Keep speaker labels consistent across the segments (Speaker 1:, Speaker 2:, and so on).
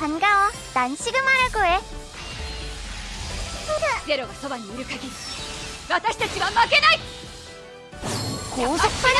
Speaker 1: 반가워. 난 시그마라고 해.
Speaker 2: ゼロがそばにいる限り私たちは負けない
Speaker 1: 고속 펀치!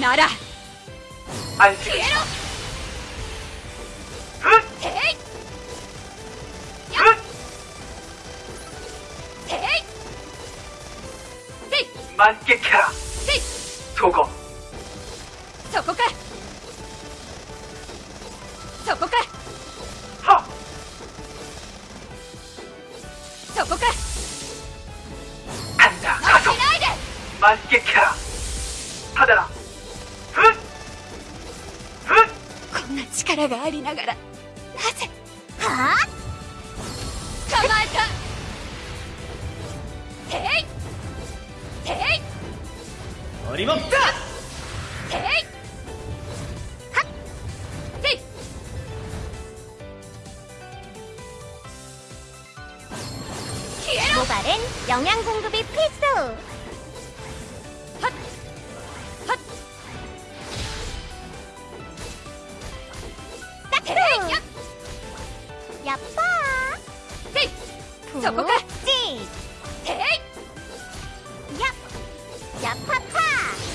Speaker 2: なら。消えろ
Speaker 3: そこ
Speaker 2: そこかそこか
Speaker 3: は
Speaker 2: そこか
Speaker 3: あ
Speaker 2: ん
Speaker 3: た負
Speaker 2: けい
Speaker 3: キャ
Speaker 2: ラんな力がありながらなぜ
Speaker 1: 하!
Speaker 2: 捕まえたていてい
Speaker 3: 어림없다.
Speaker 2: ていはっせい消えろ
Speaker 1: 모발은 영양 공급이 필수. 야빠.
Speaker 2: せいそこか
Speaker 1: 지.
Speaker 2: てい
Speaker 1: 야. 야파파.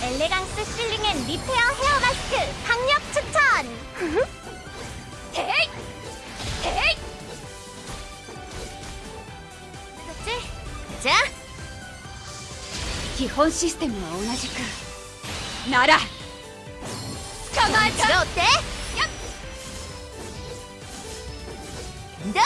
Speaker 1: 엘레강스 실링 앤 리페어 헤어 마스크 강력 추천.
Speaker 2: ていてい
Speaker 1: 그렇지? 자,
Speaker 2: 基本システムは同じくなら捕まえた
Speaker 1: 너 어때?
Speaker 2: や や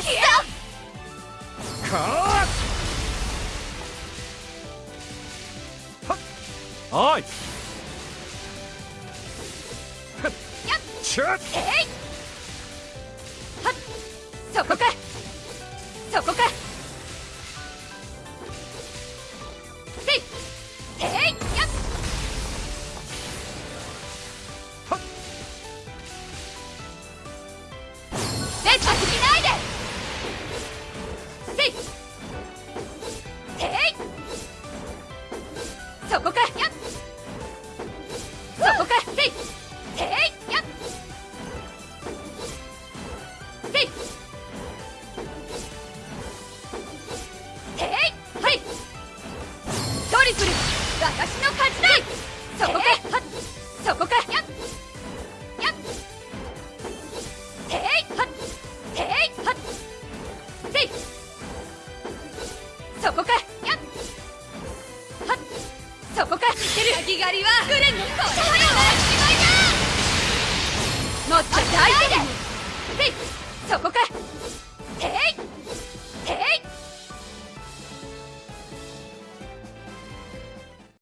Speaker 2: っ
Speaker 1: 너.
Speaker 2: はい。やっ。ちっえい。
Speaker 4: はっ。
Speaker 2: そこか。そこか。いていやっせいていはいトリプル私の勝ちだそこかはそこかややていはていはっせいそこかやはそこかいける焼き狩りはグレンのこれはやもっと大事に。せい。そこか。